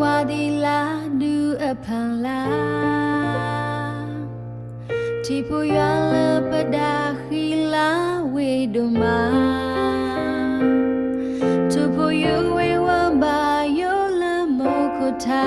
ဝါဒီလာဒူအဖန်လာတီပူရလပဒါခီလာဝေဒူမာတူပူယူဝေဝဘာယောလမောကုတာ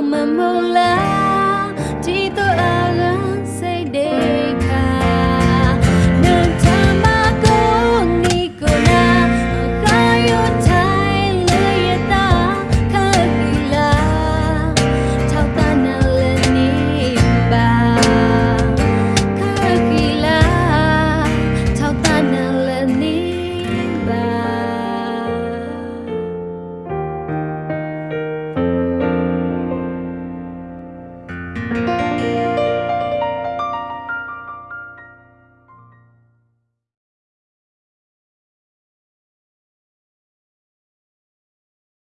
慢慢来